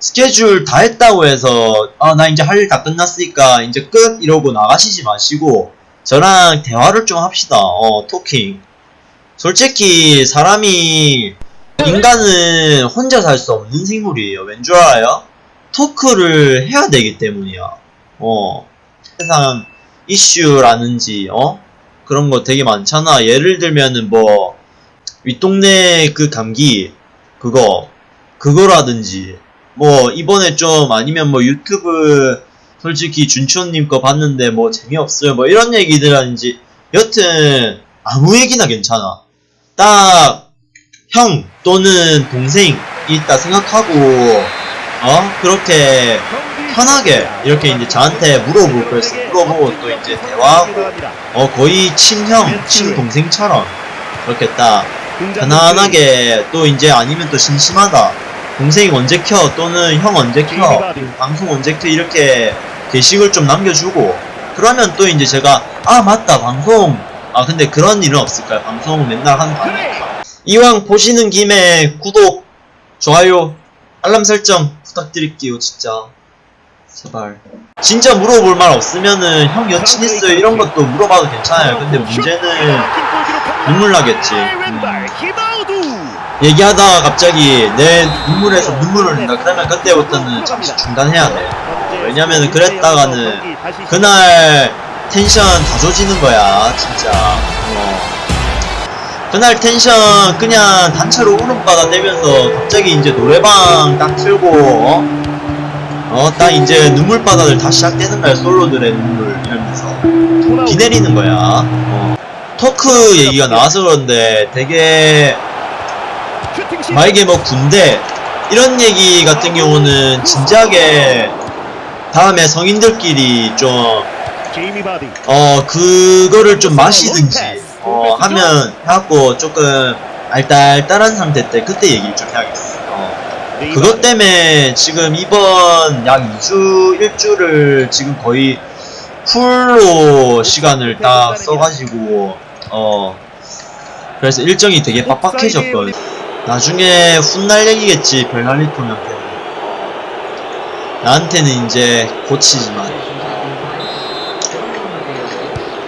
스케줄 다 했다고 해서 아 나 이제 할 일 다 끝났으니까 이제 끝 이러고 나가시지 마시고 저랑 대화를 좀 합시다. 어 토킹. 솔직히 사람이 인간은 혼자 살 수 없는 생물이에요. 왠 줄 알아요? 토크를 해야 되기 때문이야. 어 세상 이슈라는지 어 그런 거 되게 많잖아. 예를 들면은 뭐 윗동네 그 감기 그거 그거라든지 뭐 이번에 좀 아니면 뭐 유튜브 솔직히 준초님 거 봤는데 뭐 재미없어요. 뭐 이런 얘기들 하는지. 여튼 아무 얘기나 괜찮아. 딱 형 또는 동생이 있다 생각하고 어? 그렇게 편하게 이렇게 이제 저한테 물어볼 거였어. 물어보고 또 이제 대화하고 어 거의 친형 친동생처럼 그렇게 딱 편안하게 또 이제 아니면 또 심심하다 동생이 언제 켜 또는 형 언제 켜 방송 언제 켜 이렇게 게시글 좀 남겨주고 그러면 또 이제 제가 아 맞다 방송 아 근데 그런 일은 없을까요 방송 맨날 하는 거 아니니까 이왕 보시는 김에 구독 좋아요 알람 설정 부탁드릴게요 진짜 제발 진짜 물어볼 말 없으면은 형 여친 있어요 이런 것도 물어봐도 괜찮아요 근데 문제는 눈물 나겠지 음. 얘기하다가 갑자기 내 눈물에서 눈물을 흘린다 그러면 그때부터는 잠시 중단해야 돼 왜냐면은 그랬다가는 그날 텐션 다 조지는 거야 진짜 어. 그날 텐션 그냥 단체로 울음바다 내면서 갑자기 이제 노래방 딱 틀고 어? 어, 딱 이제 눈물바다들 다 시작되는 거야 솔로들의 눈물 이러면서 비 내리는 거야 어. 토크 얘기가 나와서 그런데 되게 만약에 뭐 군대 이런 얘기 같은 경우는 진지하게 다음에 성인들끼리 좀 어 그거를 좀 마시든지 어 하면 해갖고 조금 알딸딸한 상태 때 그때 얘기를 좀 해야겠어. 어. 그것 때문에 지금 이번 약 2주 1주를 지금 거의 풀로 시간을 딱 써가지고 어. 그래서 일정이 되게 빡빡해졌거든 나중에 훗날 얘기겠지 별날리토한테 나한테는 이제 고치지만.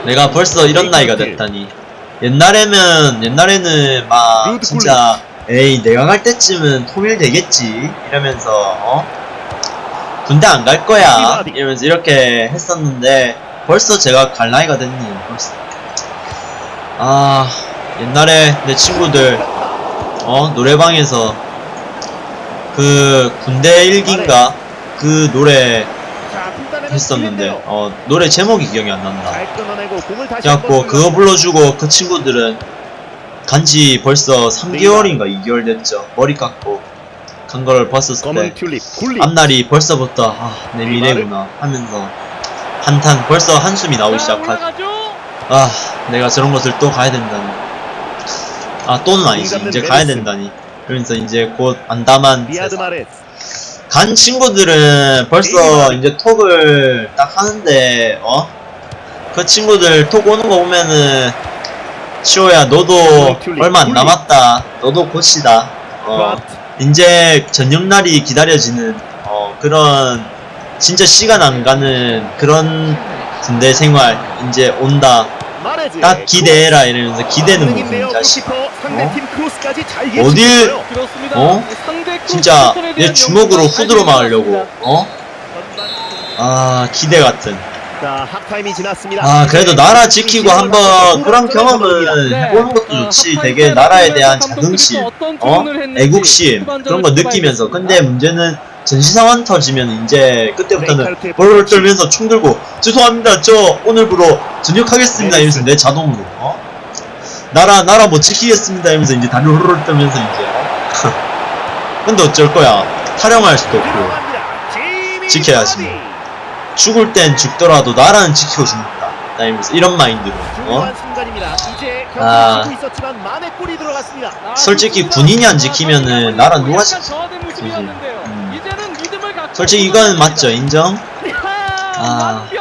내가 벌써 이런 나이가 됐다니. 옛날에는 옛날에는 막 진짜 에이 내가 갈 때쯤은 통일 되겠지. 이러면서 어? 군대 안 갈 거야. 이러면서 이렇게 했었는데 벌써 제가 갈 나이가 됐니? 벌써. 아 옛날에 내 친구들 어 노래방에서 그 군대 일기인가? 그 노래 했었는데. 어 노래 제목이 기억이 안 난다. 그래갖고 그거 불러주고 그 친구들은 간지 벌써 3개월인가 2개월 됐죠. 머리 깎고 간 거를 봤었을 때 앞날이 벌써부터 아 내 미래구나 하면서 한탄 벌써 한숨이 나오기 시작하지 아 내가 저런 곳을 또 가야 된다니 아 또는 아니지 이제 가야 된다니. 그러면서 이제 곧 안담한 간 친구들은 벌써 이제 톡을 딱 하는데 어? 그 친구들 톡 오는 거 보면은 치호야 너도 얼마 안 남았다. 너도 곧이다. 어. 이제 저녁날이 기다려지는 어 그런 진짜 시간 안 가는 그런 군대 생활 이제 온다 딱 기대해라 이러면서 기대는 무슨 자식 상대팀 크로스까지 잘 어딜-. 어? 진짜 내 주먹으로 후드로 잘 막으려고 어? 아 기대 같은 자 하프타임이 지났습니다. 아 그래도 나라 지키고 한번 그런 경험은 네. 해보는 것도 어, 좋지 되게 때 나라에 대한 자긍심 어? 애국심 그런 거 느끼면서. 근데 문제는 전시상황 터지면 이제 그때부터는 벌벌 떨면서 총 들고 죄송합니다 저 오늘부로 전역하겠습니다 이러면서 내 자동으로 어? 나라 나라 못 지키겠습니다 이러면서 이제 다리 후루룩 떨면서 이제 어? 근데 어쩔 거야 타령할 수도 없고 지켜야지. 죽을 땐 죽더라도 나라는 지키고 죽는다 이러면서 이런 마인드로 어? 아. 아, 솔직히. 군인이 안 지키면은 나라 누가 약간 지키지? 솔직히 이건 맞죠 인정? 아, 아.